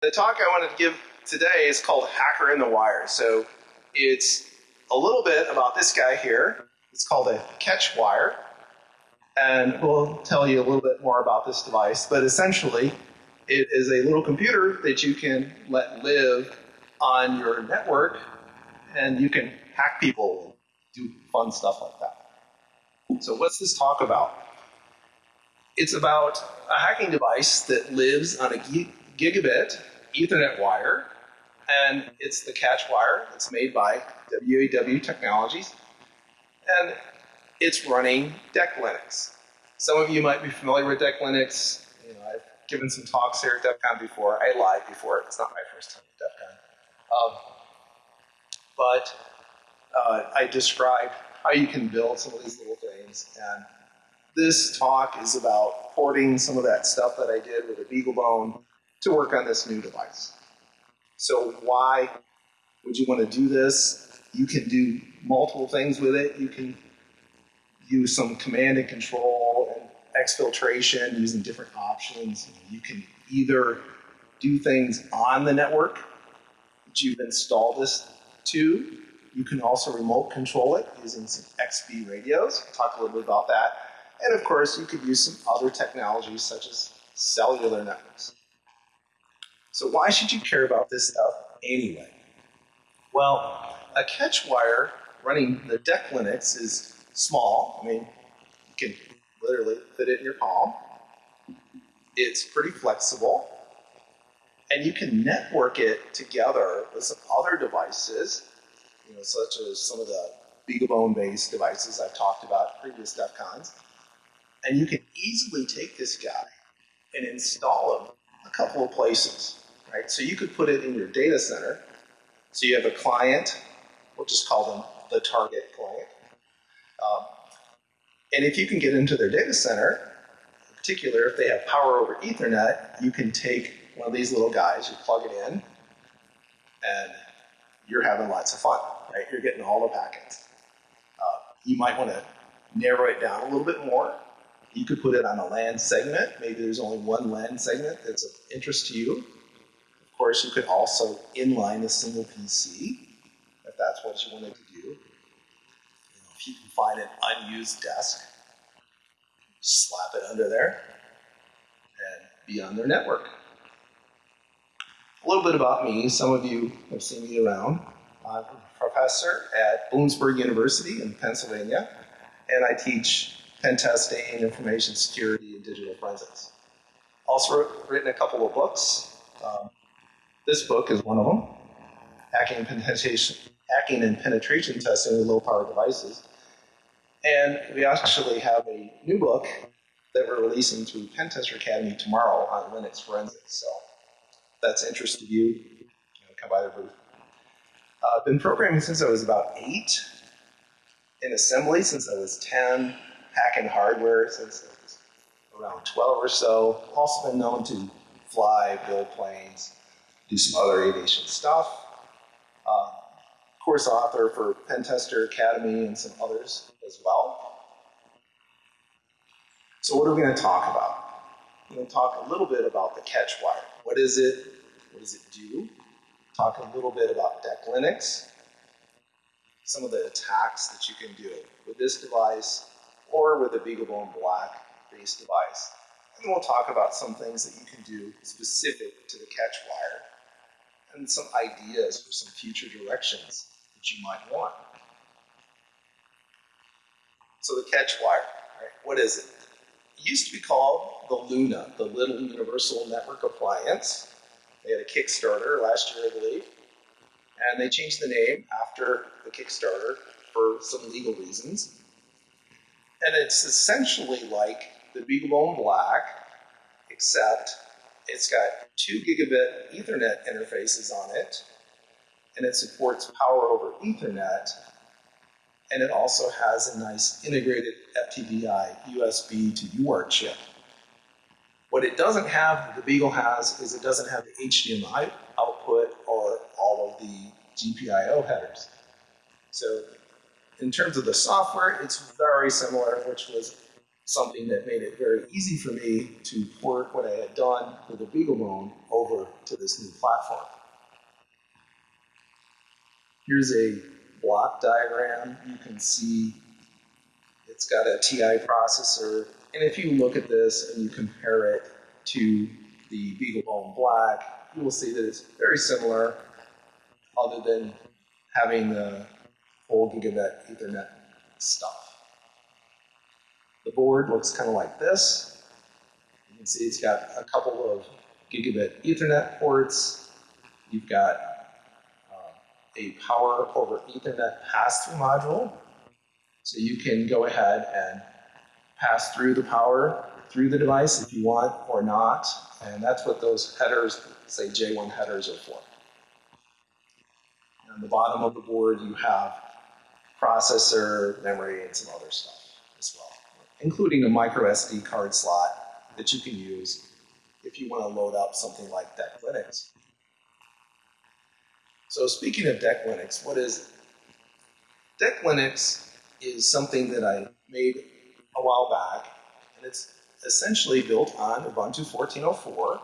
The talk I wanted to give today is called Hacker in the Wire. So it's a little bit about this guy here. It's called a catch wire. And we'll tell you a little bit more about this device. But essentially, it is a little computer that you can let live on your network and you can hack people and do fun stuff like that. So what's this talk about? It's about a hacking device that lives on a gigabit Ethernet wire, and it's the catch wire. It's made by WAW Technologies, and it's running DEC Linux. Some of you might be familiar with DEC Linux. You know, I've given some talks here at DEF CON before. I lied before. It's not my first time at DEF CON. Um, but uh, I described how you can build some of these little things. And this talk is about porting some of that stuff that I did with a BeagleBone to work on this new device. So why would you want to do this? You can do multiple things with it. You can use some command and control and exfiltration using different options. You can either do things on the network that you've installed this to. You can also remote control it using some XB radios. We'll talk a little bit about that. And of course, you could use some other technologies such as cellular networks. So why should you care about this stuff anyway? Well, a catch wire running the deck Linux is small. I mean, you can literally fit it in your palm. It's pretty flexible. And you can network it together with some other devices, you know, such as some of the BeagleBone-based devices I've talked about previous DEF CONs. And you can easily take this guy and install him a couple of places, right? So you could put it in your data center. So you have a client, we'll just call them the target client. Um, and if you can get into their data center, in particular, if they have power over Ethernet, you can take one of these little guys, you plug it in, and you're having lots of fun, right? You're getting all the packets. Uh, you might want to narrow it down a little bit more. You could put it on a LAN segment. Maybe there's only one LAN segment that's of interest to you. Of course, you could also inline a single PC if that's what you wanted to do. You know, if you can find an unused desk, slap it under there and be on their network. A little bit about me. Some of you have seen me around. I'm a professor at Bloomsburg University in Pennsylvania, and I teach pen testing, information security, and digital forensics. Also written a couple of books. Um, this book is one of them, Hacking and Penetration, Hacking and Penetration Testing with Low Power Devices. And we actually have a new book that we're releasing through Pentester Academy tomorrow on Linux forensics. So that's interested you, you know, come by the booth. Uh, I've been programming since I was about eight, in assembly since I was 10, hacking hardware since I was around 12 or so. Also been known to fly, build planes, do some other aviation stuff. Uh, course author for Pentester Academy and some others as well. So what are we going to talk about? We're going to talk a little bit about the catch wire. What is it? What does it do? Talk a little bit about DEC Linux, some of the attacks that you can do with this device or with a BeagleBone Black based device. And we'll talk about some things that you can do specific to the catch wire and some ideas for some future directions that you might want. So the catch wire, right? what is it? It used to be called the Luna, the Little Universal Network Appliance. They had a Kickstarter last year, I believe, and they changed the name after the Kickstarter for some legal reasons. And it's essentially like the BeagleBone Black, except it's got two gigabit Ethernet interfaces on it, and it supports power over Ethernet, and it also has a nice integrated FTDI USB to UART chip. What it doesn't have, the Beagle has, is it doesn't have the HDMI output or all of the GPIO headers. So in terms of the software, it's very similar, which was something that made it very easy for me to port what I had done with the BeagleBone over to this new platform. Here's a block diagram. You can see it's got a TI processor. And if you look at this and you compare it to the BeagleBone Black, you will see that it's very similar other than having the full gigabit Ethernet stuff. The board looks kind of like this. You can see it's got a couple of gigabit Ethernet ports. You've got uh, a power over Ethernet pass-through module. So you can go ahead and pass through the power through the device if you want or not. And that's what those headers, say J1 headers are for. On the bottom of the board, you have processor, memory, and some other stuff as well, including a micro SD card slot that you can use if you want to load up something like DEC Linux. So speaking of DEC Linux, what is it? DEC Linux is something that I made a while back, and it's essentially built on Ubuntu 14.04,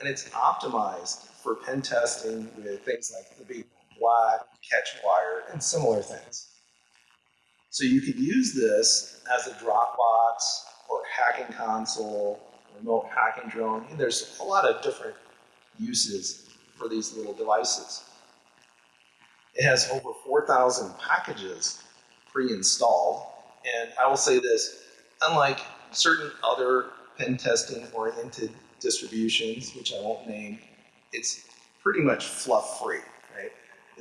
and it's optimized for pen testing with things like the Big Black, Catchwire, and similar things. So you could use this as a Dropbox or hacking console, remote hacking drone. And there's a lot of different uses for these little devices. It has over 4,000 packages pre-installed. And I will say this, unlike certain other pen testing oriented distributions, which I won't name, it's pretty much fluff free?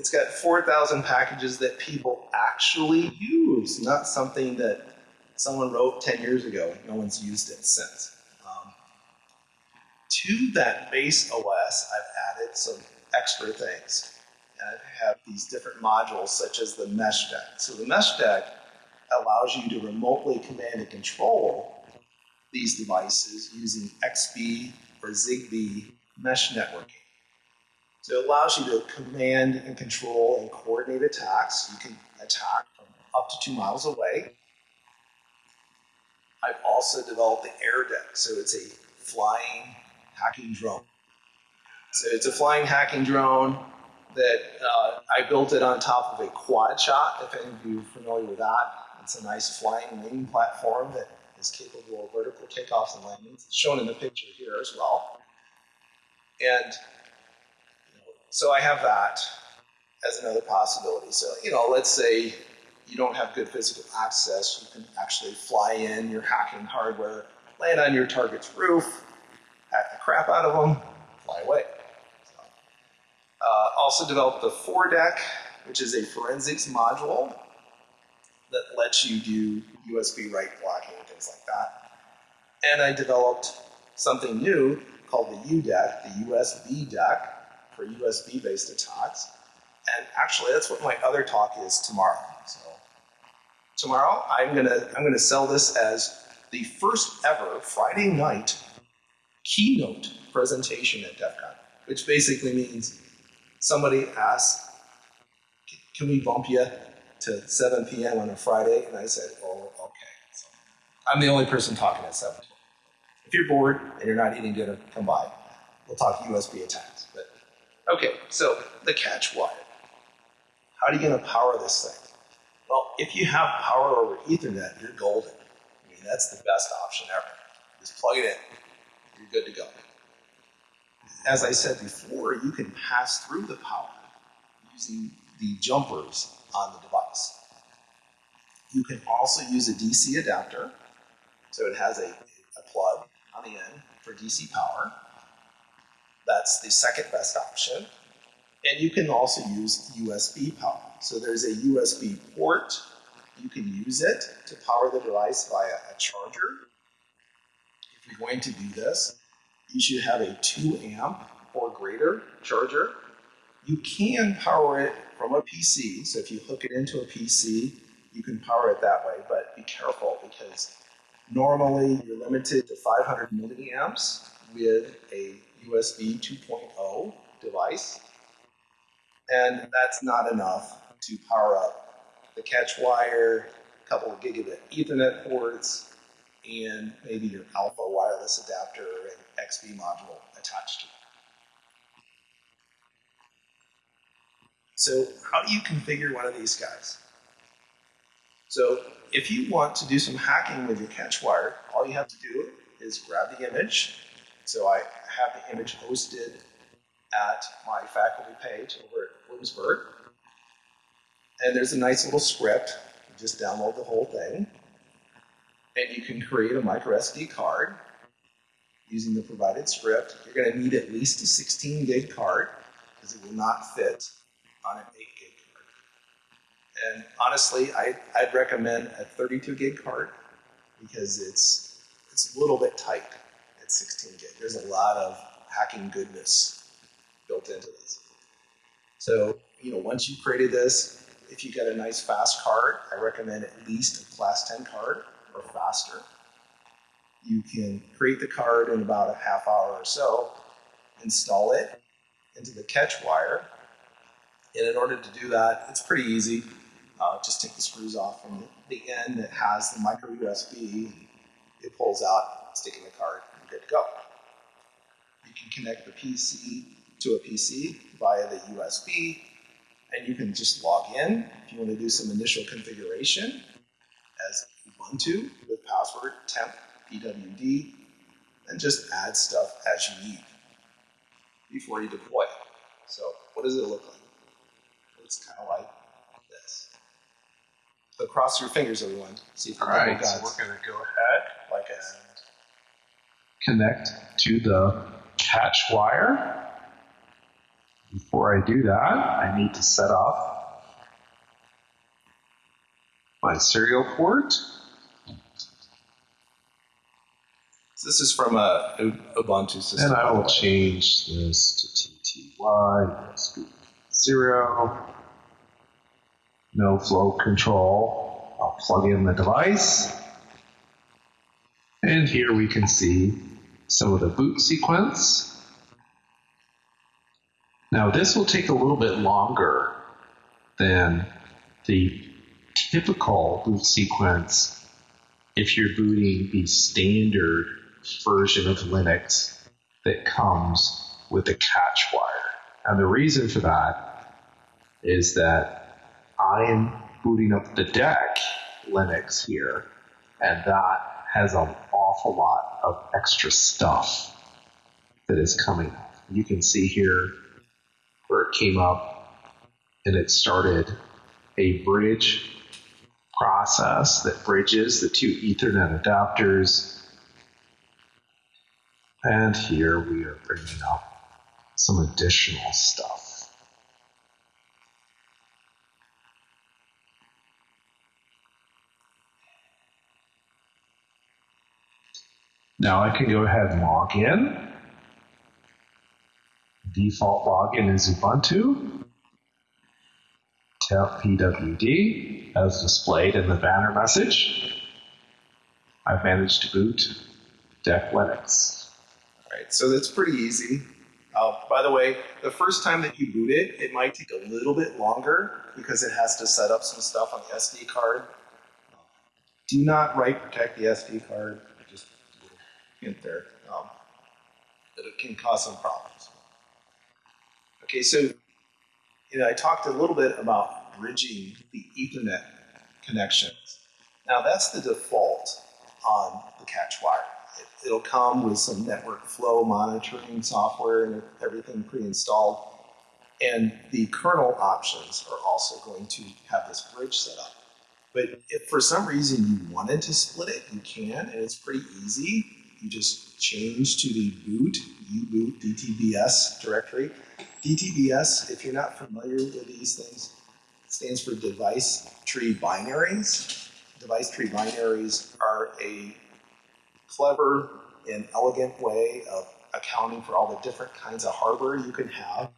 It's got 4,000 packages that people actually use, not something that someone wrote 10 years ago. And no one's used it since. Um, to that base OS, I've added some extra things. And I have these different modules, such as the mesh deck. So the mesh deck allows you to remotely command and control these devices using XBee or ZigBee mesh networking. So it allows you to command and control and coordinate attacks. You can attack from up to two miles away. I've also developed the air deck, so it's a flying hacking drone. So it's a flying hacking drone that uh, I built it on top of a quad shot, if any of you are familiar with that. It's a nice flying wing platform that is capable of vertical takeoffs and landings. It's shown in the picture here as well. And so I have that as another possibility. So, you know, let's say you don't have good physical access, you can actually fly in your hacking hardware, land on your target's roof, hack the crap out of them, fly away. So, uh, also developed the ForeDEC, which is a forensics module that lets you do USB write blocking and things like that. And I developed something new called the UDEC, the USB deck, for USB-based attacks. And actually, that's what my other talk is tomorrow. So tomorrow, I'm gonna I'm gonna sell this as the first ever Friday night keynote presentation at DEF CON, which basically means somebody asks, "Can we bump you to 7 p.m. on a Friday?" And I said, "Oh, okay." So I'm the only person talking at 7. If you're bored and you're not eating dinner, come by. We'll talk USB attacks. Okay, so the catch wire. How are you going to power this thing? Well, if you have power over Ethernet, you're golden. I mean, that's the best option ever. Just plug it in. You're good to go. As I said before, you can pass through the power using the jumpers on the device. You can also use a DC adapter. So it has a, a plug on the end for DC power. That's the second best option. And you can also use USB power. So there's a USB port. You can use it to power the device via a charger. If you're going to do this, you should have a 2 amp or greater charger. You can power it from a PC. So if you hook it into a PC, you can power it that way. But be careful because normally you're limited to 500 milliamps with a USB 2.0 device. And that's not enough to power up the catch wire, a couple of gigabit Ethernet ports, and maybe your alpha wireless adapter and XB module attached to it. So how do you configure one of these guys? So if you want to do some hacking with your catch wire, all you have to do is grab the image. So I have the image hosted at my faculty page over at Bloomsburg. And there's a nice little script. You just download the whole thing. And you can create a micro SD card using the provided script. You're going to need at least a 16 gig card because it will not fit on an 8 gig card. And honestly, I, I'd recommend a 32 gig card because it's, it's a little bit tight at 16 gig. There's a lot of hacking goodness built into this. So, you know, once you've created this, if you get a nice fast card, I recommend at least a class 10 card or faster. You can create the card in about a half hour or so, install it into the catch wire, and in order to do that, it's pretty easy. Uh, just take the screws off from the end that has the micro USB. It pulls out, stick in the card, and good to go. You can connect the PC to a PC via the USB, and you can just log in if you want to do some initial configuration as Ubuntu with password temp pwd, and just add stuff as you need before you deploy it. So what does it look like? It's kind of like this. So cross your fingers, everyone. See if All right, so we're going to go ahead like this. Connect to the catch wire. Before I do that, I need to set up my serial port. So this is from a Ubuntu system. And I will change this to TTY, zero, no flow control. I'll plug in the device. And here we can see some of the boot sequence. Now this will take a little bit longer than the typical boot sequence if you're booting the standard version of Linux that comes with the catch wire. And the reason for that is that I am booting up the deck Linux here, and that has an awful lot of extra stuff that is coming up. You can see here where it came up and it started a bridge process that bridges the two Ethernet adapters. And here we are bringing up some additional stuff. Now I can go ahead and log in. Default login is Ubuntu. Tap PWD as displayed in the banner message. I've managed to boot Deck Linux. All right, so that's pretty easy. Uh, by the way, the first time that you boot it, it might take a little bit longer because it has to set up some stuff on the SD card. Do not write protect the SD card. Hint there. Um, that it can cause some problems. Okay, so you know, I talked a little bit about bridging the Ethernet connections. Now that's the default on the catch wire. It, it'll come with some network flow monitoring software and everything pre-installed. And the kernel options are also going to have this bridge set up. But if for some reason you wanted to split it, you can, and it's pretty easy. You just change to the boot, uboot DTBS directory. DTBS, if you're not familiar with these things, stands for device tree binaries. Device tree binaries are a clever and elegant way of accounting for all the different kinds of hardware you can have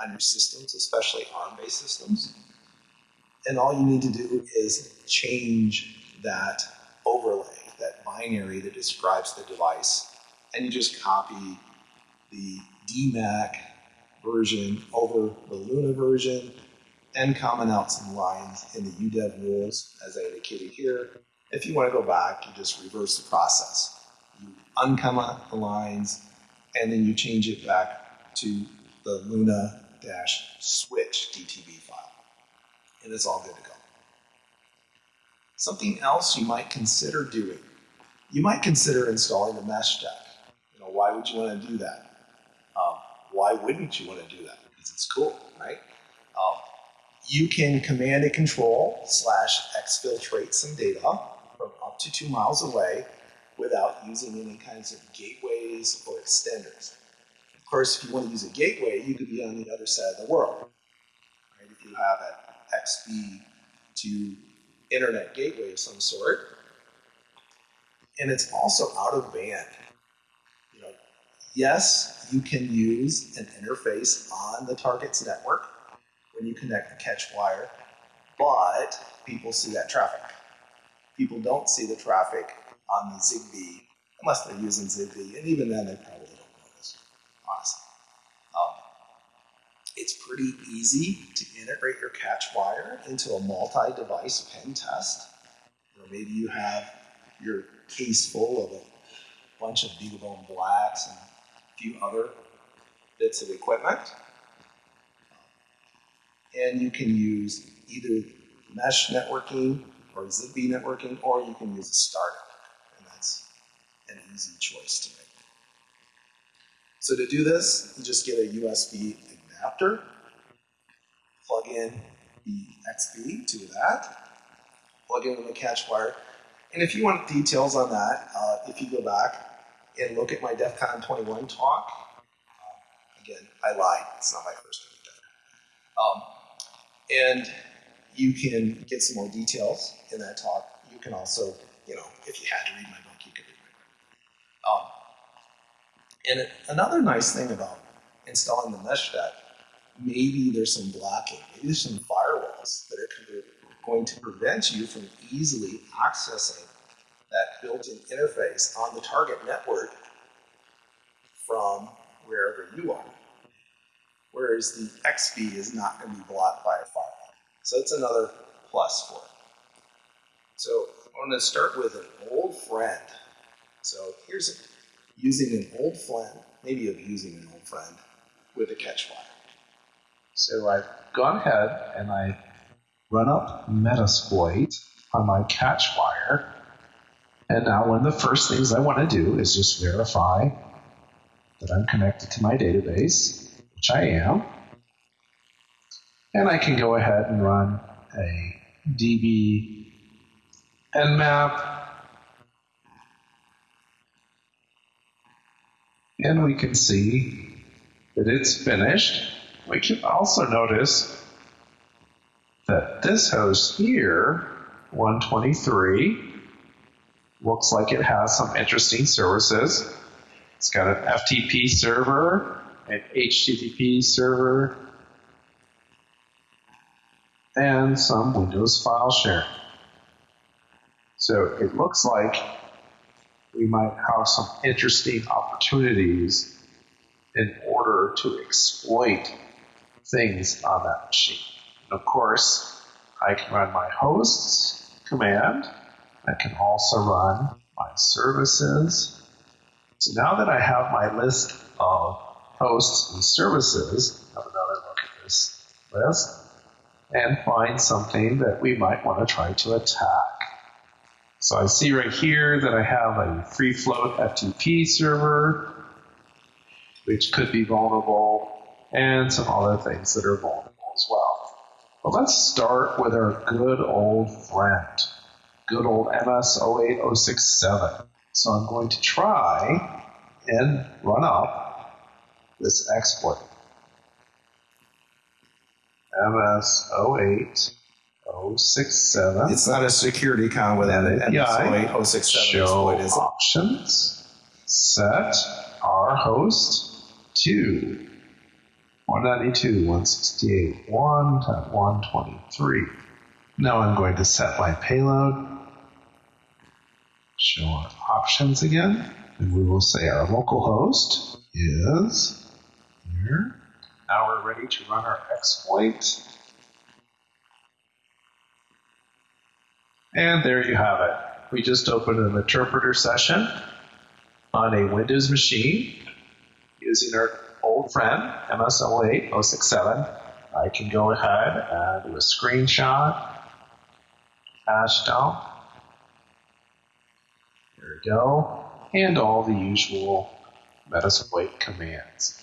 on your systems, especially ARM-based systems. And all you need to do is change that that binary that describes the device, and you just copy the DMAC version over the Luna version and comment out some lines in the UDEV rules, as I indicated here, If you want to go back, you just reverse the process. You uncomma the lines, and then you change it back to the Luna dash switch DTB file. And it's all good to go. Something else you might consider doing. You might consider installing a mesh deck. You know, why would you want to do that? Um, why wouldn't you want to do that? Because it's cool, right? Um, you can command and control slash exfiltrate some data from up to two miles away without using any kinds of gateways or extenders. Of course, if you want to use a gateway, you could be on the other side of the world. Right? If you have an XB to internet gateway of some sort, and it's also out of band. You know, yes, you can use an interface on the target's network when you connect the catch wire, but people see that traffic. People don't see the traffic on the Zigbee unless they're using Zigbee, and even then they probably don't notice, honestly. Um, it's pretty easy to integrate your catch wire into a multi-device pen test, or maybe you have your case full of a bunch of BeagleBone Blacks and a few other bits of equipment. And you can use either mesh networking or Zigbee networking, or you can use a startup. And that's an easy choice to make. So to do this, you just get a USB adapter, plug in the XB to that, plug in the catch wire, and if you want details on that, uh, if you go back and look at my DEF CON 21 talk, uh, again, I lied, it's not my first time. um, and you can get some more details in that talk. You can also, you know, if you had to read my book, you could read my book. Um, and another nice thing about installing the mesh deck, maybe there's some blocking, maybe there's some firewalls that going to prevent you from easily accessing that built-in interface on the target network from wherever you are. Whereas the XB is not going to be blocked by a firewall. So that's another plus for it. So I'm going to start with an old friend. So here's a, using an old friend, maybe of using an old friend with a catch wire. So I've gone ahead and I run up Metasploit on my catch wire. And now one of the first things I want to do is just verify that I'm connected to my database, which I am. And I can go ahead and run a db nmap. And we can see that it's finished. We can also notice that this host here, 123, looks like it has some interesting services. It's got an FTP server, an HTTP server, and some Windows file share. So it looks like we might have some interesting opportunities in order to exploit things on that machine. Of course, I can run my hosts command. I can also run my services. So now that I have my list of hosts and services, have another look at this list and find something that we might want to try to attack. So I see right here that I have a free float FTP server, which could be vulnerable, and some other things that are vulnerable. But let's start with our good old friend, good old MS08067. So I'm going to try and run up this exploit. MS08067. It's not a security con with an API. MS08067 Show exploit, is it? options. Set our host to 192, 168, 1 to 123. Now I'm going to set my payload. Show our options again. And we will say our local host is here. Now we're ready to run our exploit. And there you have it. we just opened an interpreter session on a Windows machine using our old friend MS08 067. I can go ahead and do a screenshot, hash dump. There we go. And all the usual Metasploit commands.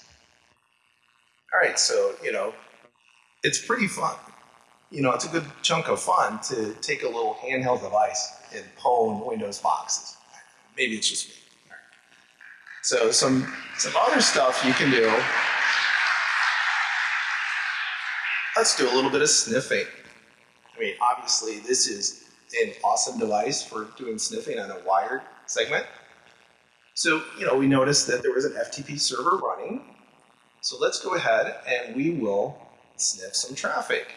All right, so, you know, it's pretty fun. You know, it's a good chunk of fun to take a little handheld device and pwn Windows boxes. Maybe it's just me. So some some other stuff you can do. Let's do a little bit of sniffing. I mean, obviously this is an awesome device for doing sniffing on a wired segment. So, you know, we noticed that there was an FTP server running. So let's go ahead and we will sniff some traffic.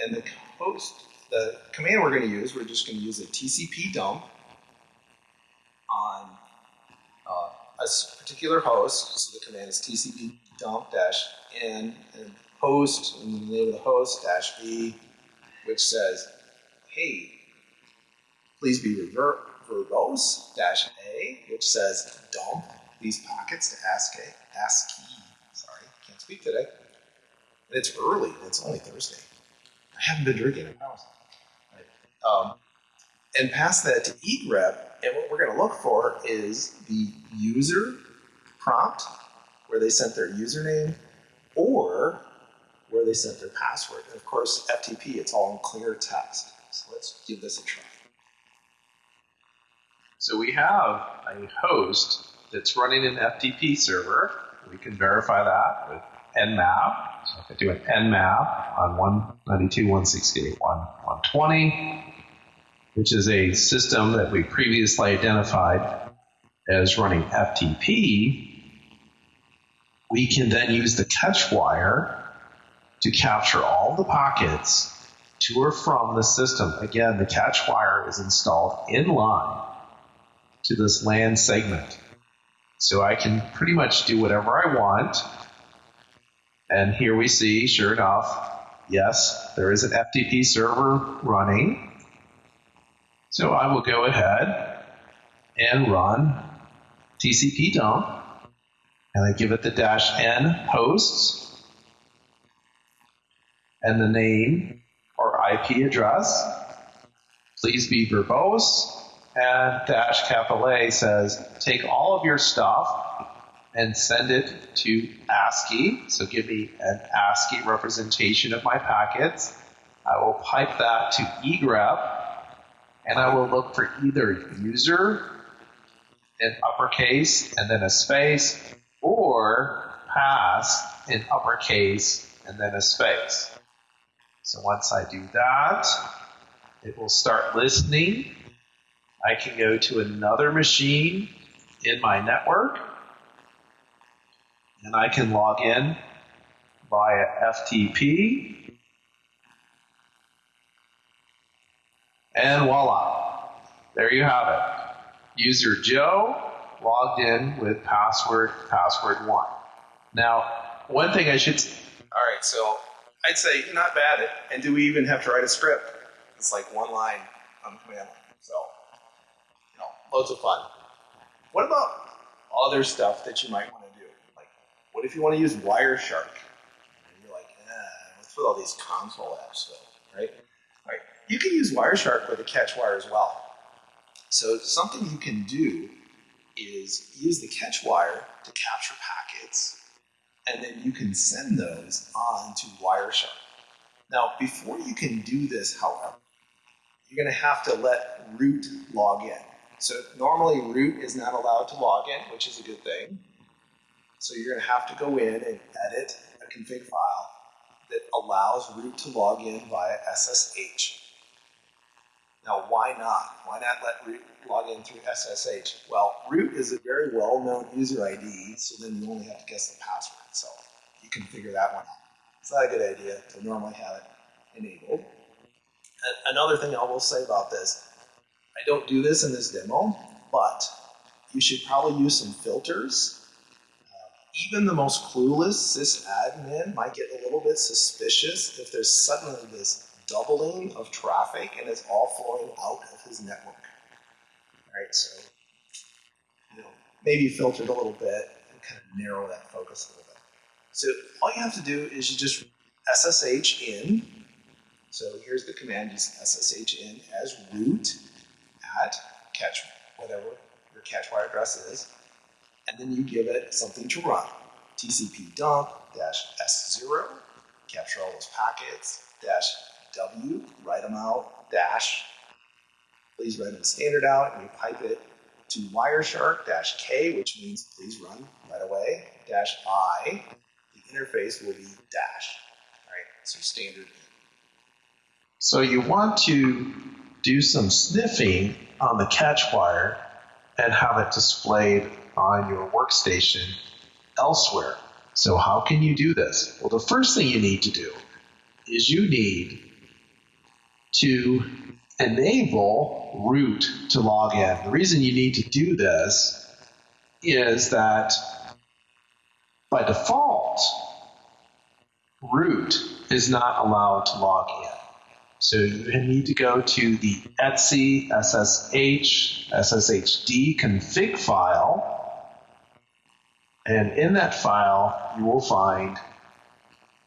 And the host, the command we're going to use, we're just going to use a TCP dump on a particular host. So the command is TCP dump dash n and host, and the name of the host dash v, which says, hey, please be verbose dash a, which says dump these packets to ASCII. ASCII. Sorry, can't speak today. And it's early. It's only Thursday. I haven't been drinking. I promise. Um, and pass that to egrep. And what we're going to look for is the user prompt, where they sent their username, or where they sent their password. And of course, FTP, it's all in clear text. So let's give this a try. So we have a host that's running an FTP server. We can verify that with nmap. So if I do an nmap on 192.168.120, which is a system that we previously identified as running FTP, we can then use the catch wire to capture all the packets to or from the system. Again, the catch wire is installed in line to this LAN segment. So I can pretty much do whatever I want. And here we see, sure enough, yes, there is an FTP server running. So I will go ahead and run TCP dump, and I give it the dash n hosts and the name or IP address. Please be verbose. And dash capital A says, take all of your stuff and send it to ASCII. So give me an ASCII representation of my packets. I will pipe that to egrep, and I will look for either user in uppercase and then a space, or pass in uppercase and then a space. So once I do that, it will start listening. I can go to another machine in my network and I can log in via FTP. And voila, there you have it. User Joe logged in with password password one. Now, one thing I should. All right, so I'd say not bad. And do we even have to write a script? It's like one line on the command line. So, you know, loads of fun. What about other stuff that you might want to do? Like, what if you want to use Wireshark? And you're like, eh, what's with all these console apps though, right? You can use Wireshark with a catch wire as well. So something you can do is use the catch wire to capture packets, and then you can send those on to Wireshark. Now, before you can do this, however, you're going to have to let root log in. So normally root is not allowed to log in, which is a good thing. So you're going to have to go in and edit a config file that allows root to log in via SSH. Now, why not? Why not let root log in through SSH? Well, root is a very well-known user ID, so then you only have to guess the password. So you can figure that one out. It's not a good idea to normally have it enabled. And another thing I will say about this, I don't do this in this demo, but you should probably use some filters. Uh, even the most clueless sysadmin might get a little bit suspicious if there's suddenly this doubling of traffic and it's all flowing out of his network. right? So, you know, maybe filter it a little bit and kind of narrow that focus a little bit. So all you have to do is you just SSH in. So here's the command using SSH in as root at catch, whatever your catch wire address is. And then you give it something to run. TCP dump dash S0, capture all those packets, dash W, write them out, dash, please write the standard out, and you pipe it to Wireshark dash K, which means please run right away, dash I, the interface will be dash, right? So standard. So you want to do some sniffing on the catch wire and have it displayed on your workstation elsewhere. So how can you do this? Well, the first thing you need to do is you need to enable root to log in. The reason you need to do this is that by default, root is not allowed to log in. So you need to go to the etc ssh sshd config file and in that file, you will find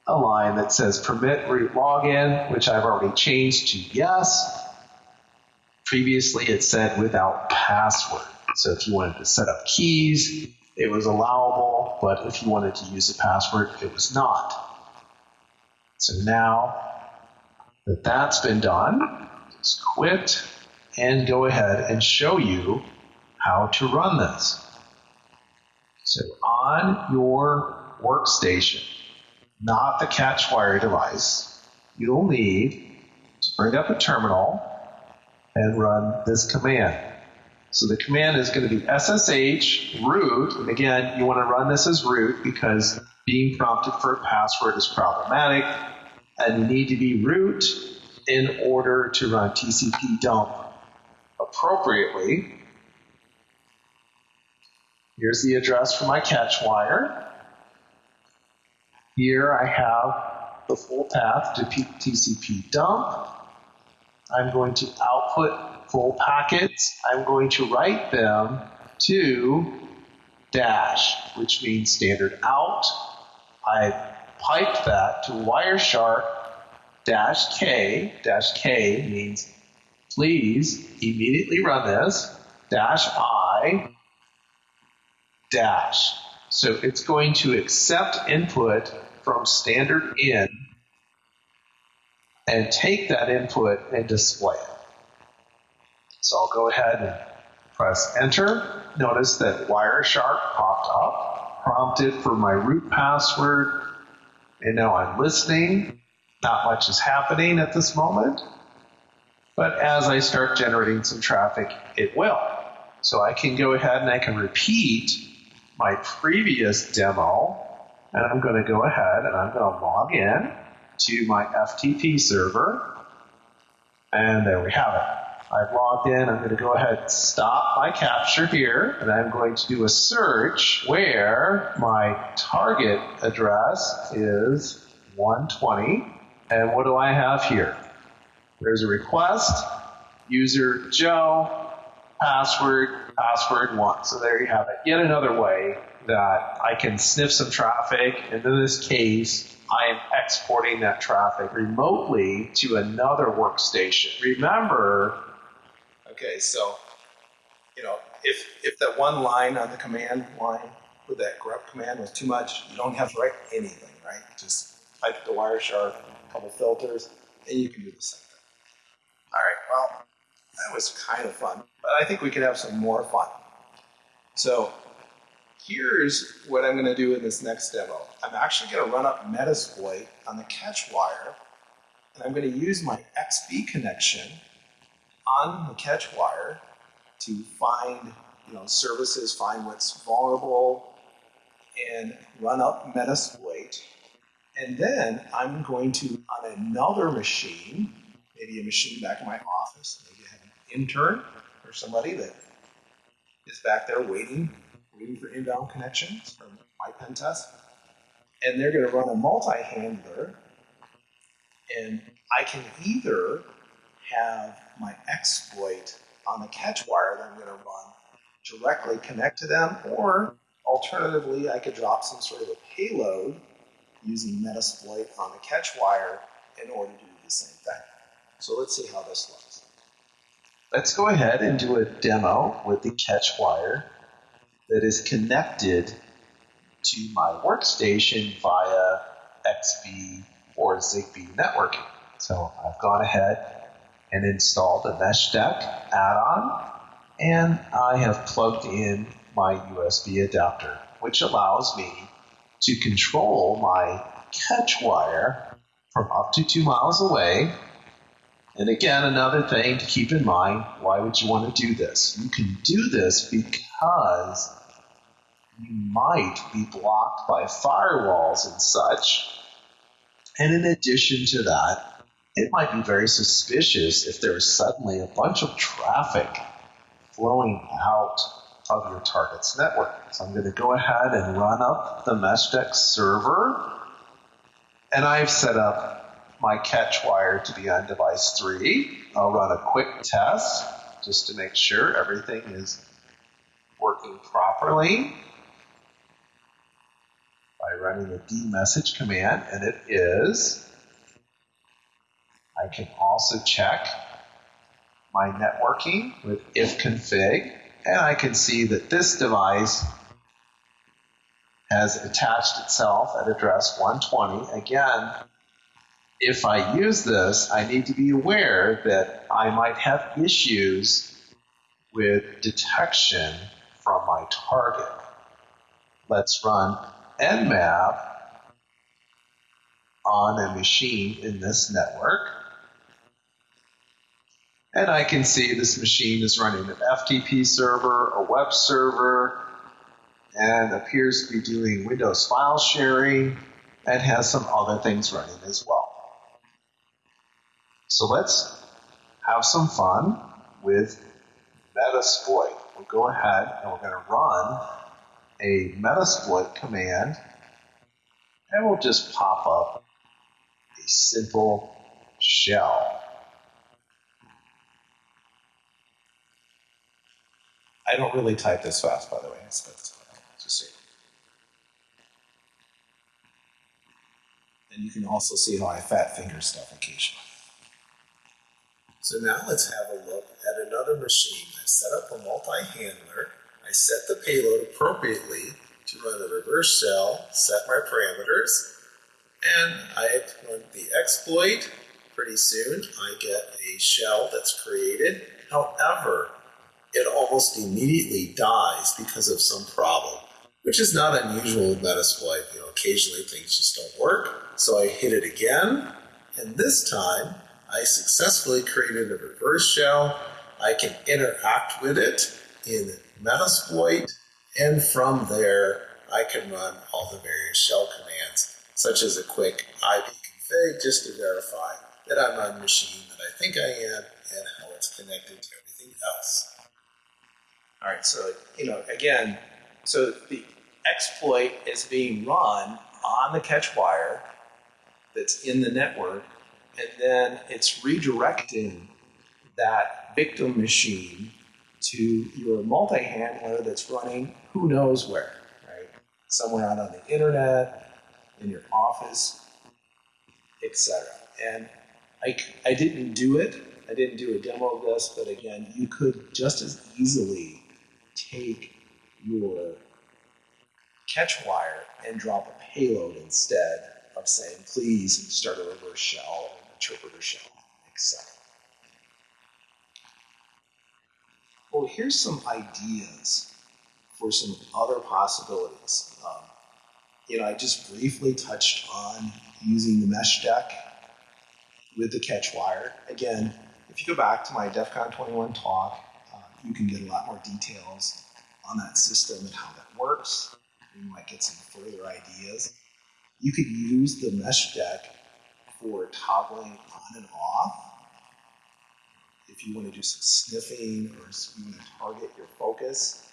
a line that says permit root login, which I've already changed to yes. Previously, it said without password. So if you wanted to set up keys, it was allowable, but if you wanted to use a password, it was not. So now that that's been done, just quit and go ahead and show you how to run this. So on your workstation, not the catch wire device, you'll need to bring up a terminal and run this command. So the command is going to be SSH root, and again, you want to run this as root because being prompted for a password is problematic, and you need to be root in order to run TCP dump appropriately. Here's the address for my catch wire. Here I have the full path to TCP dump. I'm going to output full packets. I'm going to write them to dash, which means standard out. I piped that to Wireshark dash K. Dash K means please immediately run this. Dash I dash. So it's going to accept input from standard in and take that input and display it. So I'll go ahead and press enter. Notice that Wireshark popped up, prompted for my root password, and now I'm listening. Not much is happening at this moment, but as I start generating some traffic, it will. So I can go ahead and I can repeat my previous demo, and I'm going to go ahead and I'm going to log in to my FTP server, and there we have it. I've logged in. I'm going to go ahead and stop my capture here, and I'm going to do a search where my target address is 120. And what do I have here? There's a request, user Joe, password, password one. So there you have it. Yet another way that I can sniff some traffic. And in this case, I am exporting that traffic remotely to another workstation. Remember, Okay, so, you know, if, if that one line on the command line with that grep command was too much, you don't have to write anything, right? Just type the Wireshark, a couple filters, and you can do the same thing. All right, well, that was kind of fun, but I think we could have some more fun. So here's what I'm going to do in this next demo. I'm actually going to run up Metasploit on the catch wire, and I'm going to use my XB connection on the catch wire to find you know services, find what's vulnerable, and run up Metasploit. And then I'm going to, on another machine, maybe a machine back in my office, maybe I have an intern or somebody that is back there waiting, waiting for inbound connections from my pen test. And they're going to run a multi-handler, and I can either have my exploit on the catch wire that I'm going to run directly connect to them, or alternatively, I could drop some sort of a payload using Metasploit on the catch wire in order to do the same thing. So let's see how this looks. Let's go ahead and do a demo with the catch wire that is connected to my workstation via XBee or Zigbee networking. So I've gone ahead and installed a MeshDeck add-on and I have plugged in my USB adapter, which allows me to control my catch wire from up to two miles away. And again, another thing to keep in mind why would you want to do this? You can do this because you might be blocked by firewalls and such. And in addition to that, it might be very suspicious if there is suddenly a bunch of traffic flowing out of your target's network. So I'm going to go ahead and run up the MeshDeck server. And I've set up my catch wire to be on device 3. I'll run a quick test just to make sure everything is working properly by running the dmessage command, and it is. I can also check my networking with ifconfig, and I can see that this device has attached itself at address 120. Again, if I use this, I need to be aware that I might have issues with detection from my target. Let's run nmap on a machine in this network. And I can see this machine is running an FTP server, a web server, and appears to be doing Windows file sharing and has some other things running as well. So let's have some fun with Metasploit. We'll go ahead and we're going to run a Metasploit command and we'll just pop up a simple shell. I don't really type this fast, by the way. So just so And you can also see how I fat finger stuff occasionally. So now let's have a look at another machine. I set up a multi-handler. I set the payload appropriately to run a reverse shell, set my parameters, and I run the exploit. Pretty soon I get a shell that's created. However, it almost immediately dies because of some problem, which is not unusual with Metasploit. You know, occasionally things just don't work. So I hit it again, and this time I successfully created a reverse shell. I can interact with it in Metasploit, and from there I can run all the various shell commands, such as a quick ipconfig just to verify that I'm on the machine that I think I am and how it's connected to everything else. All right, so, you know, again, so the exploit is being run on the catch wire that's in the network, and then it's redirecting that victim machine to your multi-handler that's running who knows where, right? Somewhere out on the internet, in your office, etc. And I, I didn't do it. I didn't do a demo of this, but again, you could just as easily take your catch wire and drop a payload instead of saying, please start a reverse shell, interpreter shell, etc. Well, here's some ideas for some other possibilities. Um, you know, I just briefly touched on using the mesh deck with the catch wire. Again, if you go back to my DEF CON 21 talk, you can get a lot more details on that system and how that works. You might get some further ideas. You could use the MeshDeck for toggling on and off. If you want to do some sniffing or you want to target your focus,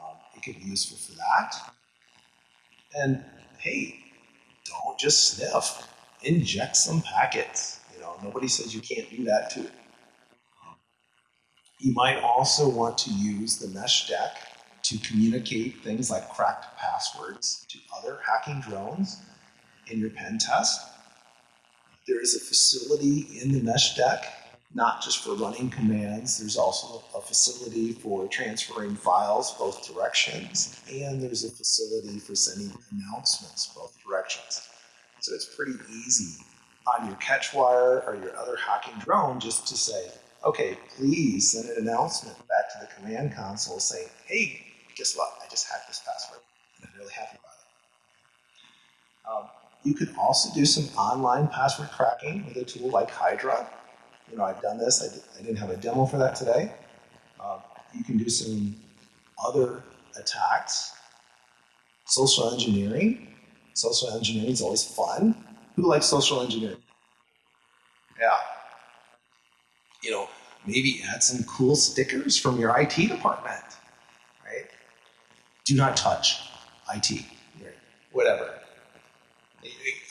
um, it could be useful for that. And hey, don't just sniff. Inject some packets. You know, nobody says you can't do that too. You might also want to use the mesh deck to communicate things like cracked passwords to other hacking drones in your pen test. There is a facility in the mesh deck, not just for running commands, there's also a facility for transferring files both directions, and there's a facility for sending announcements both directions. So it's pretty easy on your catch wire or your other hacking drone just to say, okay, please send an announcement back to the command console saying, hey, guess what? I just hacked this password and I'm really happy about it. Um, you could also do some online password cracking with a tool like Hydra. You know, I've done this. I, did, I didn't have a demo for that today. Um, you can do some other attacks. Social engineering. Social engineering is always fun. Who likes social engineering? Yeah. You know, maybe add some cool stickers from your IT department, right? Do not touch IT, whatever.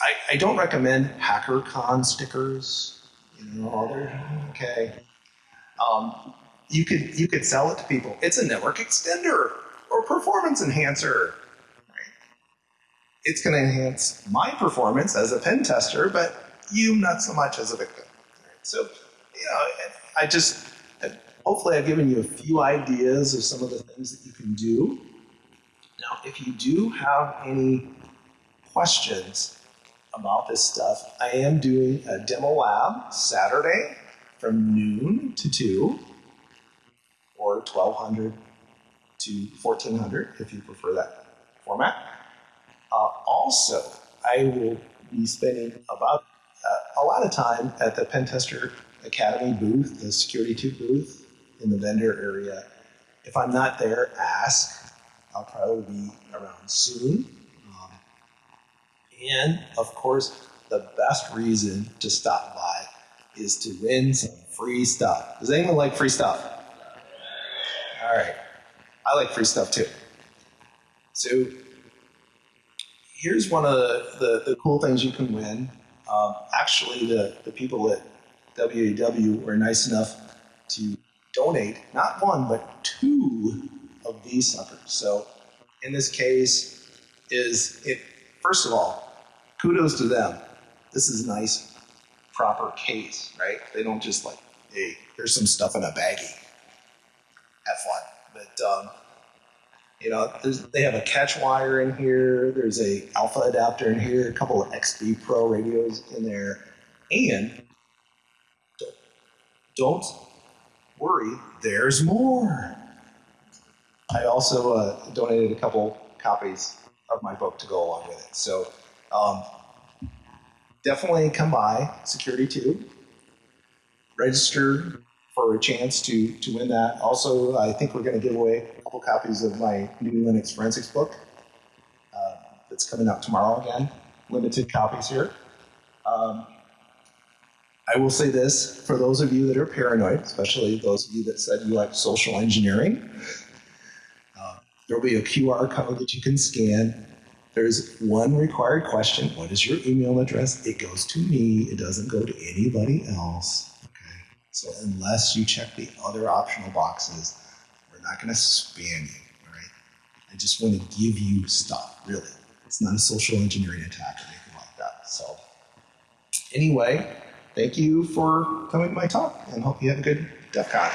I, I don't recommend HackerCon stickers. You know, they're okay. Um, you could you could sell it to people. It's a network extender or performance enhancer. It's going to enhance my performance as a pen tester, but you not so much as a victim. So, you know, I just hopefully I've given you a few ideas of some of the things that you can do. Now, if you do have any questions about this stuff, I am doing a demo lab Saturday from noon to 2 or 1200 to 1400 if you prefer that format. Uh, also, I will be spending about uh, a lot of time at the Pentester Academy booth, the Security 2 booth in the vendor area. If I'm not there, ask. I'll probably be around soon. And of course, the best reason to stop by is to win some free stuff. Does anyone like free stuff? All right. I like free stuff too. So here's one of the, the, the cool things you can win. Um, actually, the, the people at WAW were nice enough to donate not one, but two of these suckers. So in this case, is it, first of all, kudos to them. This is nice, proper case, right? They don't just like, hey, here's some stuff in a baggie. Have fun. But, um, you know, they have a catch wire in here. There's a alpha adapter in here, a couple of XB Pro radios in there, and don't worry, there's more. I also uh, donated a couple copies of my book to go along with it. So um, definitely come by Security 2. Register for a chance to, to win that. Also, I think we're going to give away a couple copies of my new Linux forensics book uh, that's coming out tomorrow again. Limited copies here. Um, I will say this for those of you that are paranoid, especially those of you that said you like social engineering, uh, there will be a QR code that you can scan. There's one required question What is your email address? It goes to me, it doesn't go to anybody else. Okay? So, unless you check the other optional boxes, we're not going to spam you. All right? I just want to give you stuff, really. It's not a social engineering attack or anything like that. So, anyway, thank you for coming to my talk and hope you have a good DEF CON.